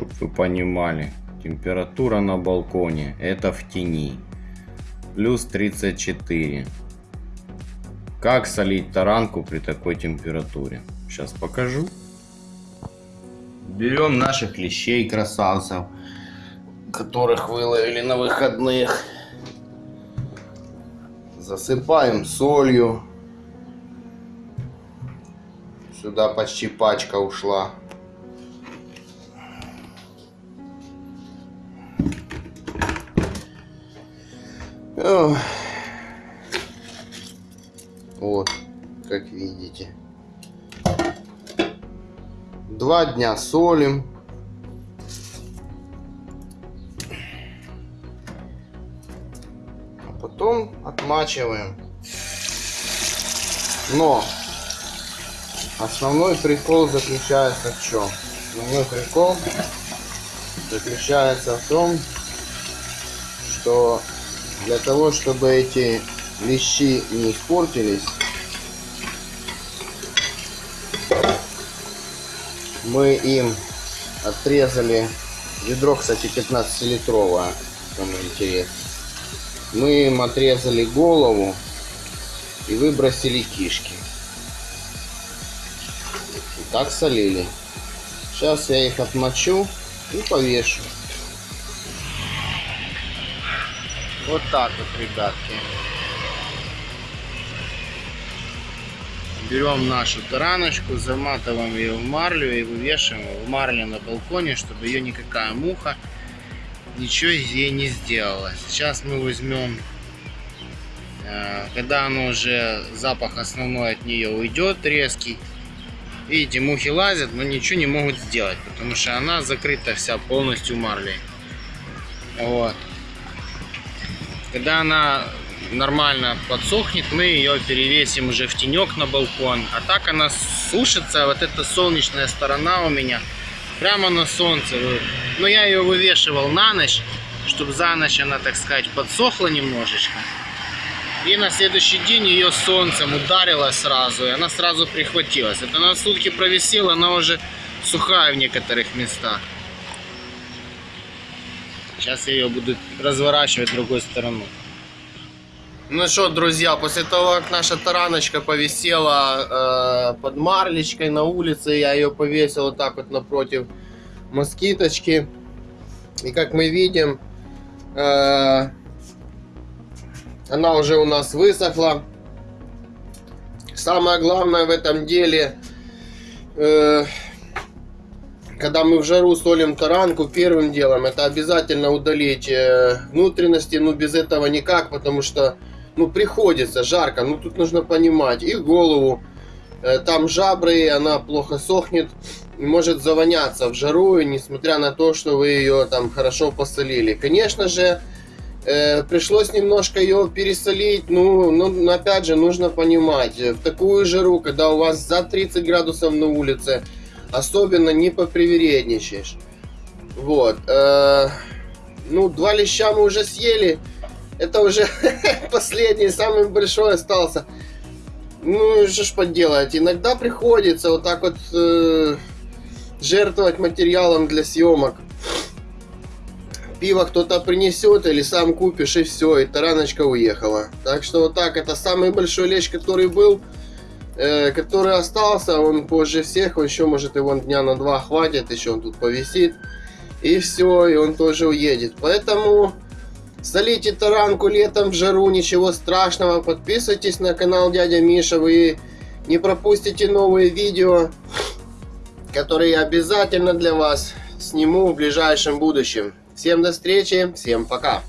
Чтоб вы понимали. Температура на балконе. Это в тени. Плюс 34. Как солить таранку при такой температуре? Сейчас покажу. Берем наших лещей красавцев, которых выловили на выходных. Засыпаем солью. Сюда почти пачка ушла. Вот, как видите. Два дня солим. А потом отмачиваем. Но основной прикол заключается в чем? Основной прикол заключается в том, что для того, чтобы эти лещи не испортились, мы им отрезали ведро, кстати, 15-литровое, кому интересно. Мы им отрезали голову и выбросили кишки. И так солили. Сейчас я их отмочу и повешу. Вот так вот, ребятки. Берем нашу тараночку, заматываем ее в марлю и вывешиваем в марле на балконе, чтобы ее никакая муха ничего ей не сделала. Сейчас мы возьмем, э, когда оно уже запах основной от нее уйдет резкий, видите, мухи лазят, но ничего не могут сделать, потому что она закрыта вся полностью марлей. Вот. Когда она нормально подсохнет, мы ее перевесим уже в тенек на балкон. А так она сушится, вот эта солнечная сторона у меня прямо на солнце. Но я ее вывешивал на ночь, чтобы за ночь она, так сказать, подсохла немножечко. И на следующий день ее солнцем ударило сразу, и она сразу прихватилась. Это на сутки провисела, она уже сухая в некоторых местах. Сейчас я ее буду разворачивать другой стороной. Ну что, друзья, после того, как наша тараночка повисела э, под марлечкой на улице, я ее повесил вот так вот напротив москиточки. И как мы видим, э, она уже у нас высохла. Самое главное в этом деле, э, когда мы в жару солим таранку, первым делом это обязательно удалить э, внутренности. Ну, без этого никак, потому что, ну, приходится, жарко. Ну, тут нужно понимать. И голову. Э, там жабры, она плохо сохнет. Может завоняться в жару, несмотря на то, что вы ее там хорошо посолили. Конечно же, э, пришлось немножко ее пересолить. Ну, но опять же, нужно понимать. В такую жару, когда у вас за 30 градусов на улице, особенно не попривередничаешь. Вот. Э, ну, два леща мы уже съели. Это уже последний, самый большой остался. Ну, что ж поделать. Иногда приходится вот так вот э, жертвовать материалом для съемок. Пиво кто-то принесет или сам купишь и все, и тараночка уехала. Так что вот так, это самый большой лещ, который был. Э, который остался, он позже всех, он еще может его дня на два хватит, еще он тут повисит. И все, и он тоже уедет. Поэтому солите таранку летом в жару, ничего страшного. Подписывайтесь на канал Дядя Миша, вы не пропустите новые видео, которые я обязательно для вас сниму в ближайшем будущем. Всем до встречи, всем пока.